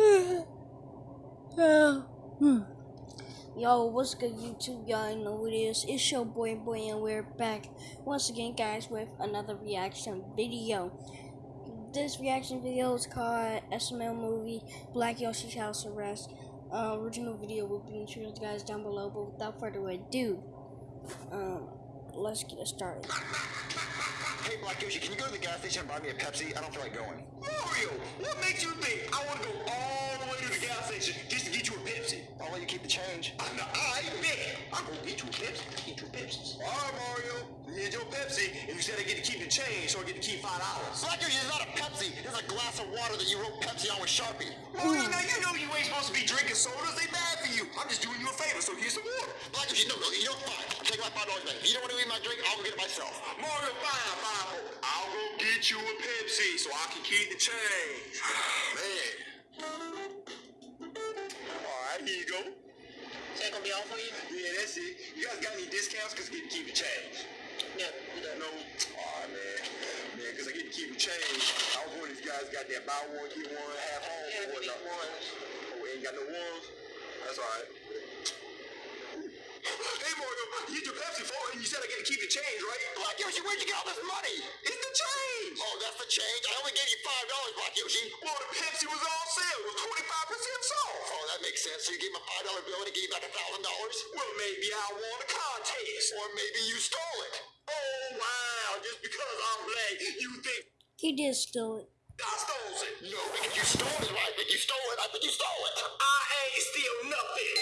Yo, what's good YouTube? Y'all know it is. It's your boy Boy and we're back once again guys with another reaction video. This reaction video is called SML movie Black Yoshi's House Arrest. Uh, original video will be introduced guys down below, but without further ado, um, let's get started. Hey, Black Yoshi, can you go to the gas station and buy me a Pepsi? I don't feel like going. Mario, what makes you think I want to go all to the gas station just to get you a Pepsi? I'll let you keep the change. I'm not, I bet I'm to get you a Pepsi. Get you a Pepsi. All right, Mario, here's your Pepsi, and you said I get to keep the change, so I get to keep $5. Black Yoshi, it's not a Pepsi. It's a glass of water that you wrote Pepsi on with Sharpie. Mario, now you know you ain't supposed to be drinking sodas. They bad for you. I'm just doing you a favor, so here's some water. Black Yoshi, no, no, you know, fine. I'm taking my $5 back. If you don't want to eat my drink, I'll go get it myself. Mario, fine, fine. I'll go get you a Pepsi so I can keep the change. Man. All right, here you go. Is that gonna be all for you? Yeah, that's it. You guys got any discounts? Because I get to keep the change. No, we don't. No. Aw, man. Man, because I get to keep the change. I was wondering if you guys got that buy one, get one, half home or whatnot. ones. Oh, ain't got no ones? That's all right. Hey, Mario, you get your Pepsi for it, and you said I get to keep the change, right? Black Yoshi, where'd you get all this money? It's the change! That's the change? I only gave you $5, Black Yoshi. Well, the Pepsi was on sale. It was 25% off. Oh, that makes sense. So you gave him a $5 bill and he gave you back $1,000? Well, maybe I won a contest. Or maybe you stole it. Oh, wow. Just because I'm black, you think He did steal it. I stole it? No, because you stole it. I think you stole it. I think you stole it. I ain't steal nothing.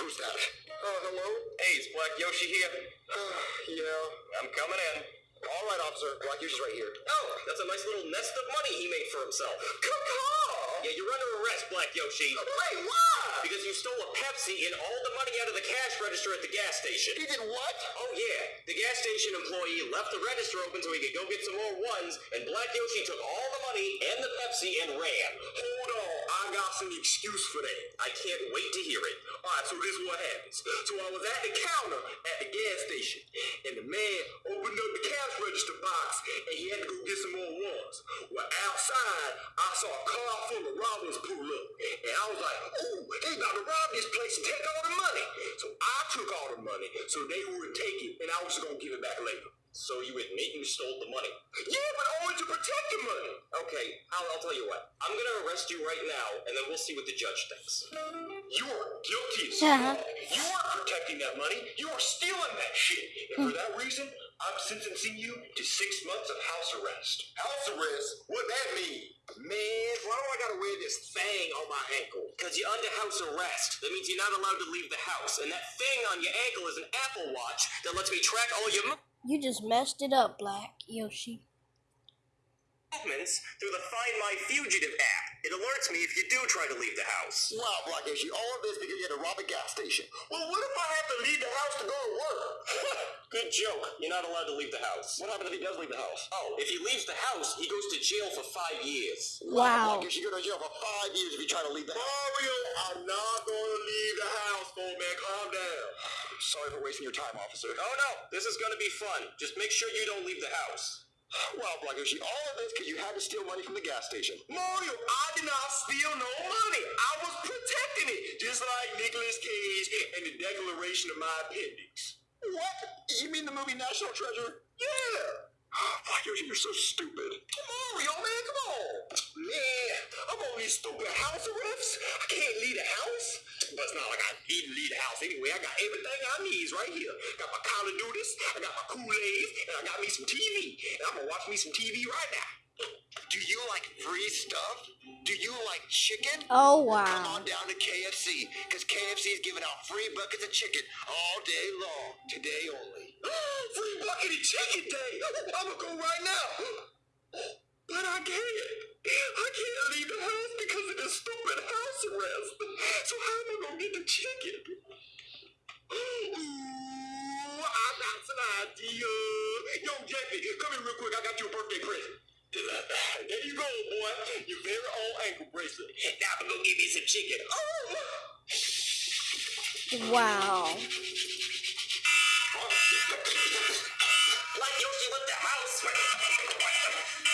Who's that? Uh, hello? Hey, it's Black Yoshi here. Uh, yeah. I'm coming in. All right, officer. Black Yoshi's right here. Oh, that's a nice little nest of money he made for himself. Yeah, you're under arrest, Black Yoshi. Wait, why? Because you stole a Pepsi and all the money out of the cash register at the gas station. He did what? Oh yeah, the gas station employee left the register open so he could go get some more ones, and Black Yoshi took all the money and the Pepsi and ran. Hold on. Got some excuse for that. I can't wait to hear it. Alright, so this is what happens. So I was at the counter at the gas station, and the man opened up the cash register box, and he had to go get some more ones. Well, outside, I saw a car full of robbers pull up, and I was like, ooh, they about to rob this place and take all money, so they would take it, and I was gonna give it back later. So you admit you stole the money. Yeah, but only to protect the money. Okay, I'll, I'll tell you what. I'm gonna arrest you right now, and then we'll see what the judge thinks. You are guilty as Uh-huh. You are protecting that money. You are stealing that shit. And for that reason, I'm sentencing you to six months of house arrest. House arrest? What that mean? Man, why do I gotta wear this thing on my ankle? Because you're under house arrest. That means you're not allowed to leave the house. And that thing on your ankle is an Apple Watch that lets me track all your You just messed it up, Black Yoshi. movements through the Find My Fugitive app. It alerts me if you do try to leave the house. Wow, Black Yoshi, all of this because you had to rob a gas station. Well, what if I have to leave the house to go to work? Good joke. You're not allowed to leave the house. What happens if he does leave the house? Oh, if he leaves the house, he goes to jail for five years. Wow. Black Yoshi, you go to jail for five years if you try to leave the house. Mario, I'm not gonna leave the house, old man. Calm down. Sorry for wasting your time, officer. Oh no, this is gonna be fun. Just make sure you don't leave the house. Wow, Black Yoshi, all of this because you had to steal money from the gas station. Mario, I did not steal no money. I was protecting it, just like Nicolas Cage and the Declaration of my Appendix. What? You mean the movie National Treasure? Yeah. Yoshi, you're so stupid. Mario, man, come on. Man, I'm on these stupid house arrests. I can't leave the house. But it's not like I need to leave the house anyway. I got everything I need right here. Got my Call of Duties, I got my Kool-Aid, and I got me some TV. And I'm gonna watch me some TV right now. Do you like free stuff? Do you like chicken? Oh, wow. Come on down to KFC, because KFC is giving out free buckets of chicken all day long, today only. Free bucket of chicken day. I'm gonna go right now. But I can't. I can't leave the house because of this stupid house arrest. So how am I gonna get the chicken? Ooh, I got some idea. Yo, Jeffy, come here real quick. I got you a birthday present. There you go, boy. Your very own ankle bracelet. Now I'm gonna go get me some chicken. Oh! Wow.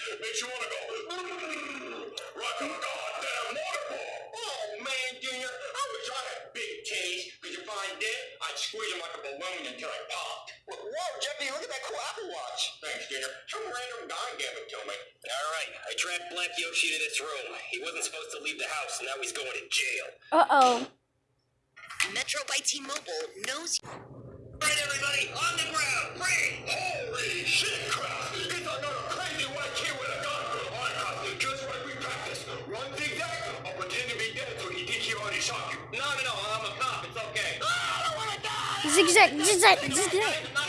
Makes you want to go like a goddamn waterfall. Oh man, Junior, I wish I had big titties. Could you find them? I'd squeeze them like a balloon until I popped. Whoa, Jeffy, look at that cool Apple Watch. Thanks, Junior. Some random guy gave it to me. All right, I tracked Black Yoshi to this room. He wasn't supposed to leave the house, and now he's going to jail. Uh oh. Metro by T-Mobile knows All right, everybody, on the ground, free. Holy shit, Crass! It's another crazy white kid with a gun. All right, Crass, just like we practiced. Run big dog or be dead or he did you on his shot you no no no i'm a cop it's okay ah, i don't wanna die zigzag or pretend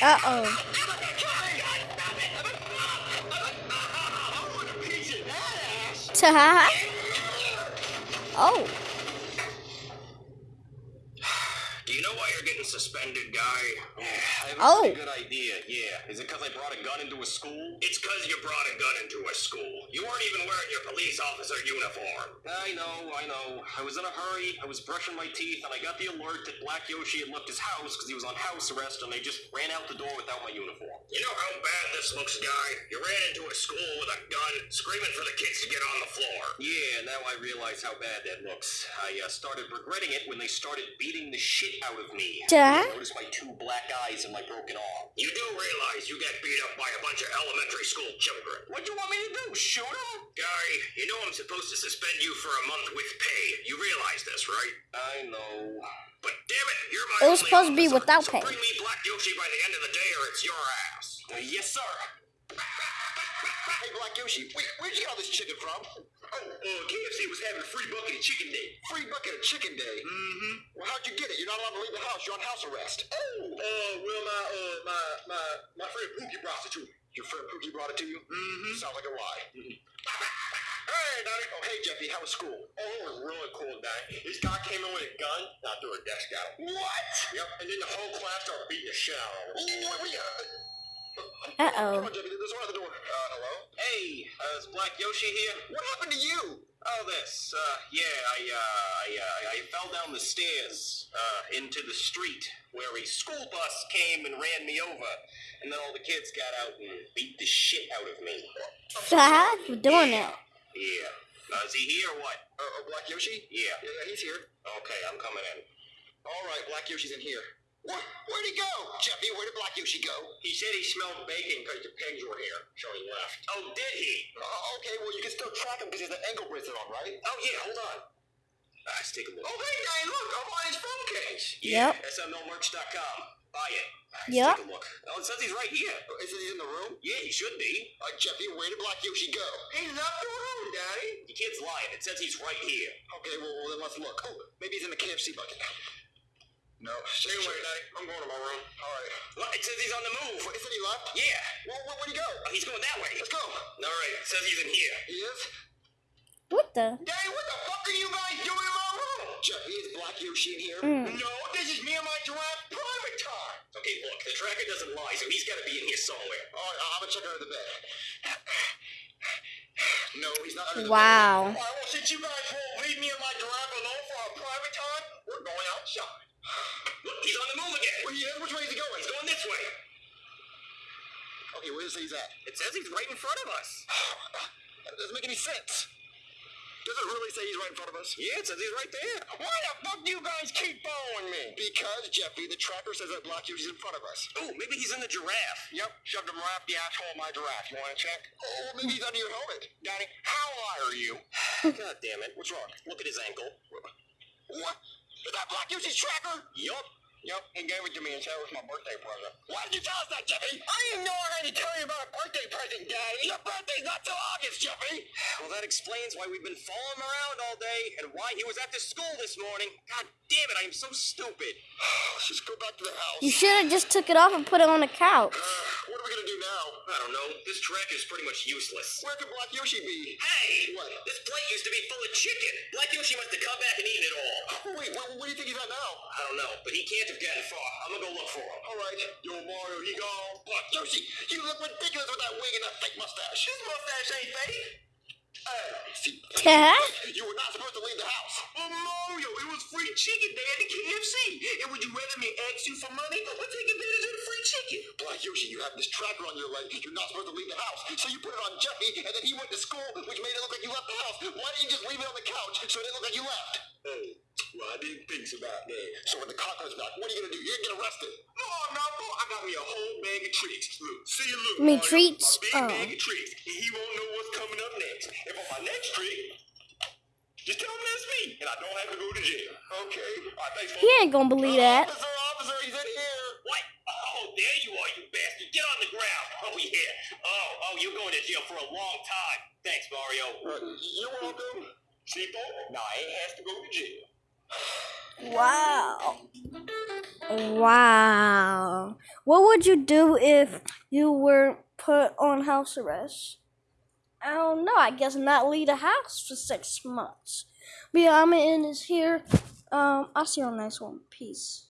me. Stop it. Uh oh. I'm a cop. God, stop it. I'm a cop. I'm a cop. I want a piece of that ass. Ta Oh. Do you know why you're getting suspended, guy? I have a Oh. good idea. Yeah. Is it because I brought a gun into a school? It's because you brought a gun into a school. You weren't even wearing your police officer uniform. I know, I know. I was in a hurry. I was brushing my teeth, and I got the alert that Black Yoshi had left his house because he was on house arrest, and they just ran out the door without my uniform. You know how bad this looks, guy? You ran into a school with a gun, screaming for the kids to get on the floor. Yeah, now I realize how bad that looks. I uh, started regretting it when they started beating the shit out of me. Ta Notice my two black eyes and my broken arm. You do realize you get beat up by a bunch of elementary school children. What do you want me to do? Shoot him? Guy, you know I'm supposed to suspend you for a month with pay. You realize this, right? I know. But damn it, you're my It was only supposed to be without so pay. bring me Black Yoshi by the end of the day or it's your ass. Uh, yes, sir. Hey, Black Yoshi, wait, where'd you get all this chicken from? Oh, uh, KFC was having a free bucket of chicken day. Free bucket of chicken day. Mm-hmm. Well, how'd you get it? You're not allowed to leave the house. You're on house arrest. Oh, uh, well, my, uh, my, my, my friend Pookie brought it to me. Your friend Pookie brought it to you? Mm-hmm. Sounds like a lie. Hey, Daddy. Oh, hey, Jeffy, how was school? Oh, it was really cool, Daddy. This guy came in with a gun, and I threw a desk out. What? Yep, and then the whole class started beating the shit out of him. What, what, uh, Uh Come oh. on, Jeffy, there's one at the door. Uh, hello? Hey, uh, is Black Yoshi here? What happened to you? Oh, this. Uh, yeah, I, uh, I, uh, I fell down the stairs, uh, into the street where a school bus came and ran me over. And then all the kids got out and beat the shit out of me. Ta for doing it. Yeah. Uh, is he here or what? Uh, uh, Black Yoshi? Yeah. Yeah, yeah, he's here. Okay, I'm coming in. All right, Black Yoshi's in here. What? Where'd he go? Jeffy, where did Black Yoshi go? He said he smelled bacon because the pigs were here, so he left. Oh, did he? Uh, okay, well, you can still track him because he has an ankle bracelet on, right? Oh, yeah, hold on. Uh, let's take a look. Oh, hey, guy, look, I'm on his phone case. Yep. SMLmerch.com. Buy it. Let's take a look. Oh, it says he's right here. Uh, Is he in the room? Yeah, he should be. Uh, Jeffy, where did Black Yoshi go? He's left the room, Daddy. The kid's lying. It says he's right here. Okay, well, well then let's look. Oh, maybe he's in the KFC bucket. No. Stay away, Daddy. I'm going to my room. All right. What? It says he's on the move. What, isn't he left? Yeah. Well, where, where'd he go? Oh, he's going that way. Let's go. All right, it says he's in here. He is? What the? Daddy, what the fuck are you guys doing in my room? Jeffy, is Black Yoshi in here? Mm. No, this is me and my giraffe private time. Okay, look, the tracker doesn't lie, so he's got to be in here somewhere. All right, I'm gonna check under the bed. No, he's not under the Wow. All right, well, since you guys won't leave me and my giraffe alone for our private time, we're going outside. Look, he's on the move again. Where he is? Which way is he going? He's going this way. Okay, where does he say he's at? It says he's right in front of us. That doesn't make any sense. Does it really say he's right in front of us? Yeah, it says he's right there. Why the fuck do you guys keep following me? Because, Jeffy, the tracker says that Black Yoshi's in front of us. Oh, maybe he's in the giraffe. Yep, shoved him right up the asshole of my giraffe. You wanna check? Oh, maybe he's under your helmet. Daddy, how high are you? God damn it. What's wrong? Look at his ankle. What? Is that Black Yoshi's tracker? Yup. Yep, he gave it to me and said it was my birthday present. Why did you tell us that, Jeffy? I didn't know I had to tell you about a birthday present, Daddy. Your birthday's not till August, Jeffy! Well, that explains why we've been following him around all day and why he was at the school this morning. God damn it, I am so stupid. Let's just go back to the house. You should have just took it off and put it on the couch. Uh, What are we gonna do now? I don't know. This track is pretty much useless. Where could Black Yoshi be? Hey! What? This plate used to be full of chicken. Black Yoshi must have come back and eaten it all. Wait, where, where do you think he's at now? I don't know, but he can't have gotten far. I'm gonna go look for him. All right, yo Mario, he gone. Black Yoshi, you look ridiculous with that wig and that fake mustache. His mustache ain't fake. Hey, see, Yeah? you were not supposed to leave the house. Well, Mario, it was free chicken day at the KFC. And would you rather me ask you for money or take advantage of the free chicken? Black Yoshi, you have this tracker on your leg. You're not supposed to leave the house. So you put it on Jeffy, and then he went to school, which made it look like you left the house. Why didn't you just leave it on the couch so it didn't look like you left? Oh, well, I didn't think about that. So when the cop comes back, what are you gonna do? You're gonna get arrested. No, I'm not, bro. I got me a whole bag of treats. Look, see you look. You mean Mario. treats? My big Oh. bag of treats. And he won't know what's coming up next. And for my next treat, just tell him that's me. And I don't have to go to jail. Okay. All right, thanks, He ain't gonna believe that. Officer, officer, he's in here. What? Oh, there you are, you bastard. Get on the ground. Oh, yeah. Oh, oh, you're going to jail for a long time. Thanks, Mario. Uh, you're welcome. See, folks? Now I has to go to jail. Wow. Wow. What would you do if you were put on house arrest? I don't know. I guess not leave the house for six months. But yeah, I'm gonna end this here. Um, I'll see you on the next one. Peace.